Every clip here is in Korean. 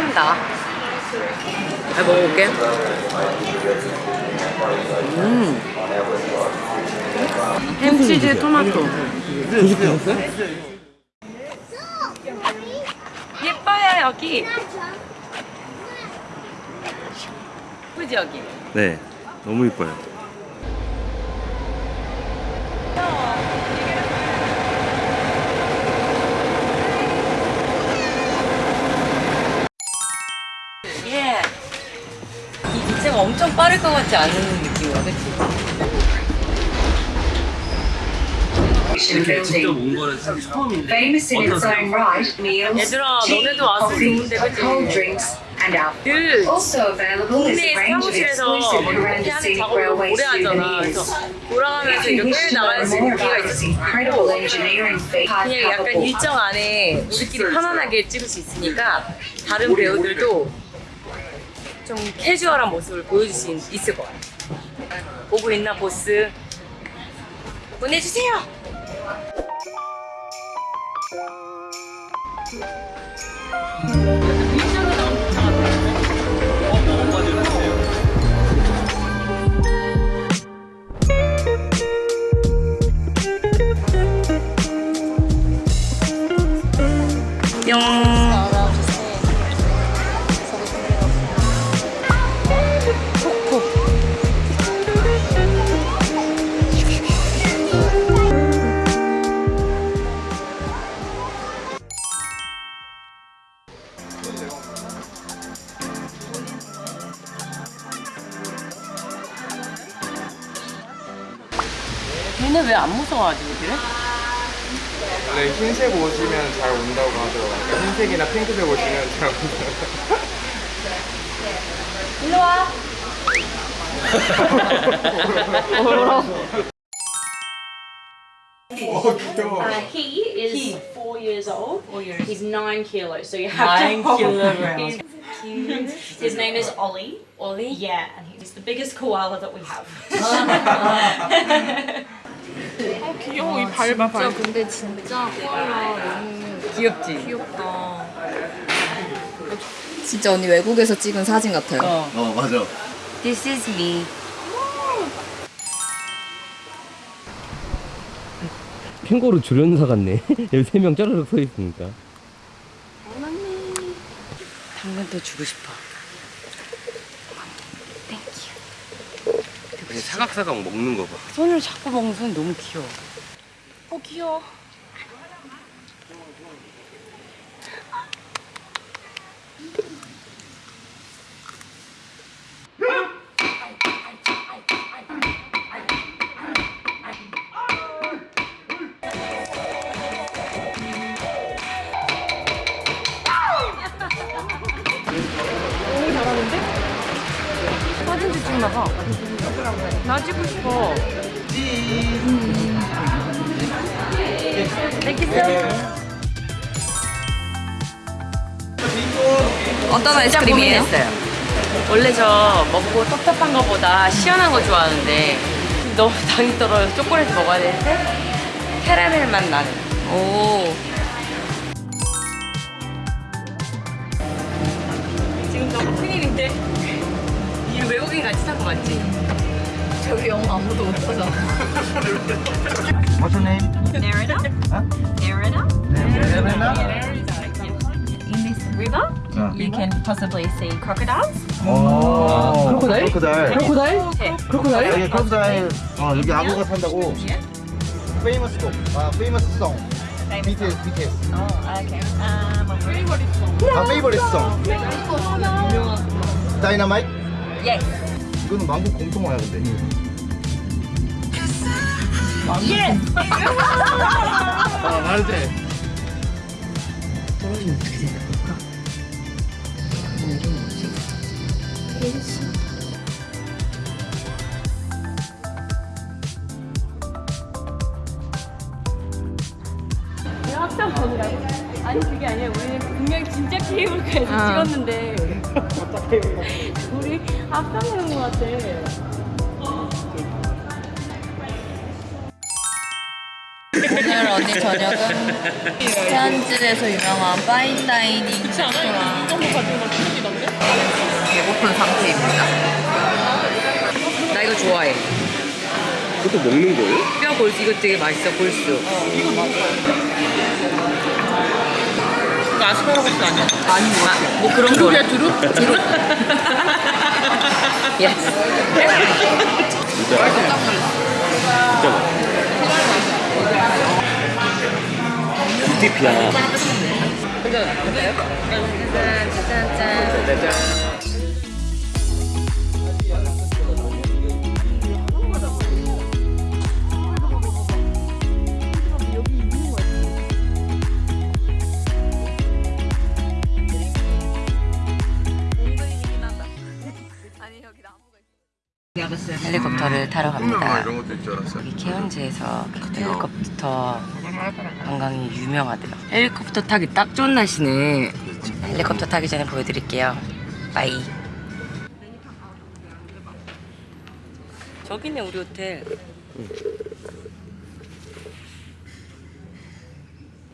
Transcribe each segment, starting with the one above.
술한다. 잘 먹어볼게. 음. 햄치즈 토마토. 예뻐요 여기. 예쁘지 여기. 네, 너무 이뻐요. 빠를 것 같지 않은 느낌이야, 그치? 이렇게 직접 온 거는 사실 처음인데 Famous in its own right, meals, 얘들아, 너네도 왔으면 coffee, 좋은데, 그치? cold drinks, and our 늘 Also available is 동네 a range of 사무실에서 exclusive 뭐 이렇게 하는 작업을 오래 하잖아. 그래서 돌아가면서 wish 끌 to 나갈 수 있는 기회가 feat, 그냥 약간 일정 안에 우리끼리 편안하게 찍을 수 있으니까 다른 배우들도 좀 캐주얼한 모습을 보여줄 수 있- 있을 것 같아. 보고 있나 보스? 보내주세요. 뿅. 원래 흰색 옷이면 잘 온다고 하더라고요. 그러니까 흰색이나 핑크색 옷이면 잘 온다고. 일로 와. 어, 귀여워. Uh, he is four years old. Four years. He's nine kilos, so you have Nine to hold kilograms. He's cute. His name is Ollie. Ollie? Yeah, and he's the biggest koala that we have. 귀여워 이 밟아 밟아 근데 진짜 코알라 너무 귀엽지? 귀엽다. 진짜 언니 외국에서 찍은 사진 같아요. 어. 어, 맞아. This is me. 캥거루 조련사 같네. 여기 세 명 짜르륵 서 있으니까. 당근도 주고 싶어. 아니, 사각사각 먹는 거 봐. 손을 잡고 먹는 손이 너무 귀여워. 어 귀여워. 찍고 싶어. 어떤 진짜 아이스크림이에요? 원래 저 먹고 텁텁한 거보다 시원한 거 좋아하는데 너무 당이 떨어져서 초콜릿 먹어야 되는데 캐러멜 맛 나는. 오. 지금 너무 큰일인데 이 외국인 같이 산 거 맞지? 저기 영어 아무도 못하잖아. What's your name? Nerida. Huh? Nerida. Elena? In this river, you can possibly see crocodiles. 오. 크로코다일? 크로코다일. 크로코다일? 크로코다일? 여기 크로코다일. 어, 여기 악어가 산다고. Famous song. 아, famous song. BTS, BTS. Oh, okay. Um, 아, favorite song. 다이너마이트? yes. 이거는 만국 공통어야, 근데. Yes. 아, 말돼. 학생 번이라고? 아니 그게 아니라 우리는 분명히 진짜 케이블카에서 찍었는데 우리 합성하는 것 같아 오늘 언니 저녁은 태안진에서 유명한 파인다이닝 레스토랑 배고픈 상태입니다. 나 이거 좋아해. 그것도 먹는 거예요? 뼈 골수 이거 되게 맛있어 골수. 이거 아스파라거스 아니야? 아니 뭐, 뭐 그런 거. 두릅? 두릅? Yes. 진짜 진짜 맛있어 UTP야 헬리콥터를 이런 것도 있줄 알았어요 여기 케언즈에서 헬리콥터 관광이 유명하대요. 헬리콥터 타기 딱 좋은 날씨네. 헬리콥터 타기 전에 보여드릴게요. 빠이. 저기네 우리 호텔.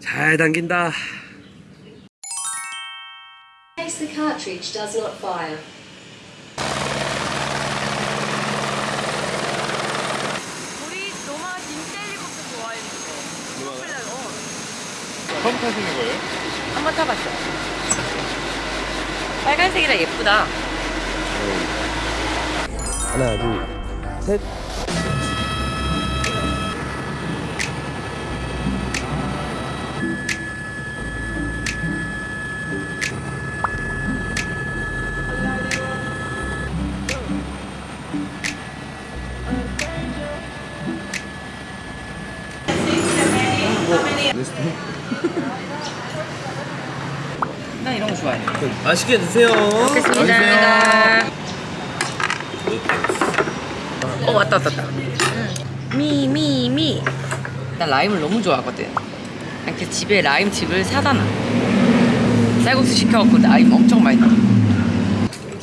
잘 당긴다 case the cartridge does not fire. 우리 노마 진짜 헬리콥터 좋아했는데. 처음 타시는 거예요? 한 번 타봤어. 빨간색이라 예쁘다. 하나, 둘, 셋. 맛있게 드세요 먹겠습니다. 어 왔다 왔다 왔다. me me me. 나 라임을 너무 좋아하거든. 이렇게 집에 라임 칩을 사다 놔. 쌀국수 시켜갖고 라임 엄청 많이 넣어.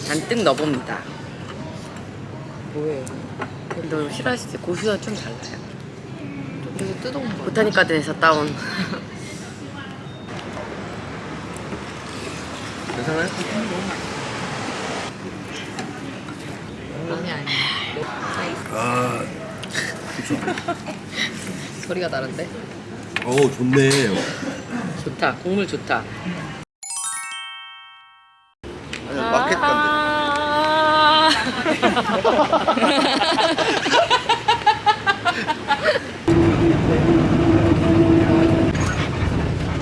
잔뜩 넣어봅니다. 뭐해? 너 싫어하실 때 고수와 좀 달라요. 되게 뜨거운 거. botanic garden에서 따온. 괜찮아요? 아니 아니. 아 소리가 다른데? 어우 좋네 좋다. 국물 좋다. 아니, 마켓 간대. 아~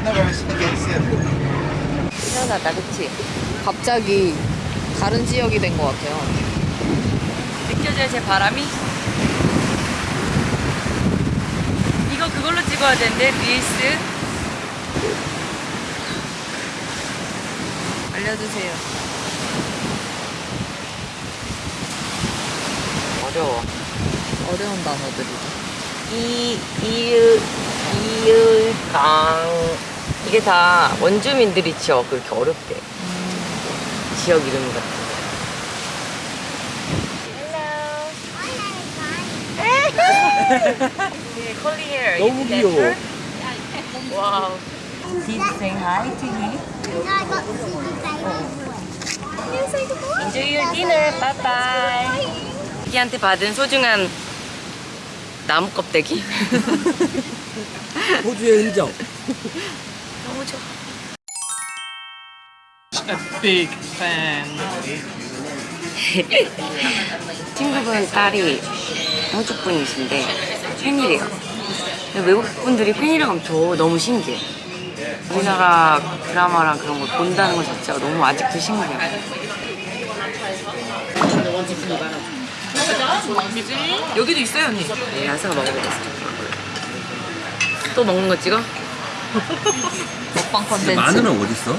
Never against. 시원하다, 그치? 갑자기 다른 지역이 된 것 같아요. 느껴져요, 제 바람이? 이거 그걸로 찍어야 되는데, 릴스. 알려주세요. 어려워. 어려운 단어들이죠. 이, 이유, 이유, 강. 이게 다 원주민들이 지어 그렇게 어렵대. 지역 이름 같은 거. 너무 귀여워. 와우. Did you say hi to him? Enjoy your dinner. Bye bye. 자기한테 받은 소중한 나무 껍데기. 호주의 흔적. 너무 좋아. big fan. 친구분 딸이 호주 분이신데 팬이래요. 외국 분들이 팬이라고 하면 저 너무 신기해. 우리나라 드라마랑 그런 걸 본다는 것 자체가 너무 아직도 신기해요. 여기도 있어요 언니. 네, 야사가 먹어보겠습니다. 또 먹는 거 찍어? 먹방 컨텐츠. 마늘은 어딨어?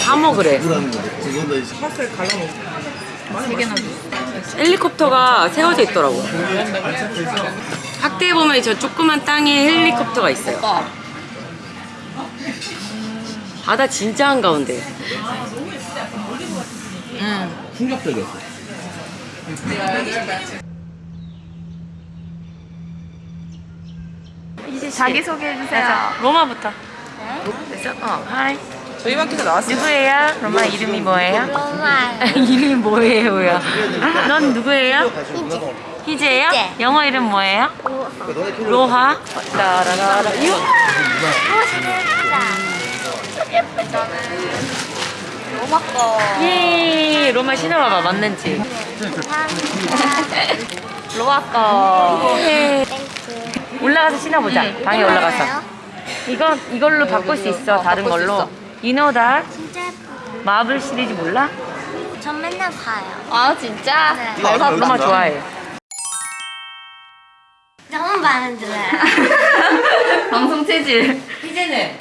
다 먹으래. 세 개나 줘. 헬리콥터가 세워져 있더라고. 확대해 보면 저 조그만 땅에 헬리콥터가 있어요. 바다 진짜 한가운데. 응. 충격적이었어 자기 소개해 주세요. 로마부터. 됐어? 어, 하이. 저희 마켓에 나왔어요. 누구예요? 로마 이름이 뭐예요? 로마. 이름이 뭐예요요? 넌 누구예요? 희재예요? 영어 이름 뭐예요? 로하. 라라라라. 유. 로마 거. 예. 로마 신어봐봐 맞는지. 로마 거. 예. 올라가서 신어보자. 방에 올라가서. 이거 이걸로 바꿀 수 있어. 다른 바꿀 수 걸로. 있어. You know that? 진짜 예뻐요. 마블 시리즈 몰라? 전 맨날 봐요. 아 진짜? 네. 로마, 로마 좋아해. 너무 마음에 들어요. 방송 체질. 희재는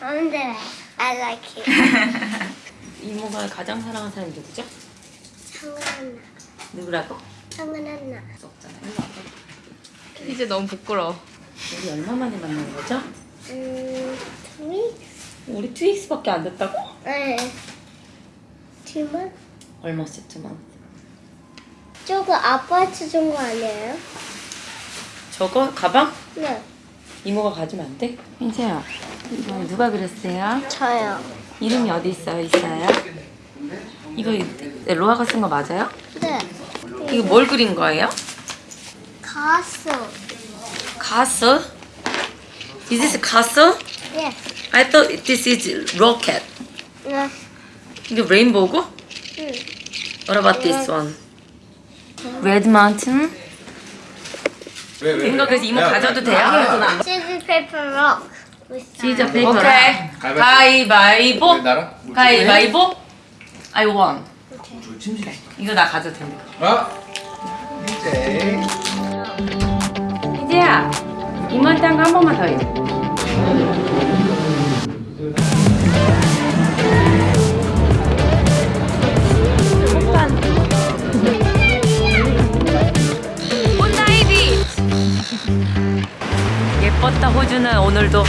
마음에 들어요. I like it. 이모가 가장 사랑하는 사람이 누구죠? 성은아. 누구라고? 성은아. 이제 너무 부끄러워. 우리 얼마 만에 만난 거죠? 음, 투미? 우리 트윅스밖에 안 됐다고? 네. 팀은? 얼마 세트만? 저거 아빠한테 준거 아니에요? 저거 가방? 네. 이모가 가지면 안 돼? 희재야 이거 누가 그렸어요? 저요. 이름이 어디 있어요? 있어요? 이거 로아가 쓴 거 맞아요? 네. 이거 뭘 그린 거예요? 가수. 가스? Is this castle? Yes. I thought this is rocket. 네. 이게 레인보우고? 응. What about this one? Red Mountain? 이거 그래서 이모 가져도 돼요? 시즈 페이퍼 록. 시저 페이퍼. 오케이. 가위바위보. 가위바위보. I won. 이거 나 가져도 됩니다. 어? 이제 희재야, 이모한테 한거한 번만 더 해. 예뻤다 호주는 오늘도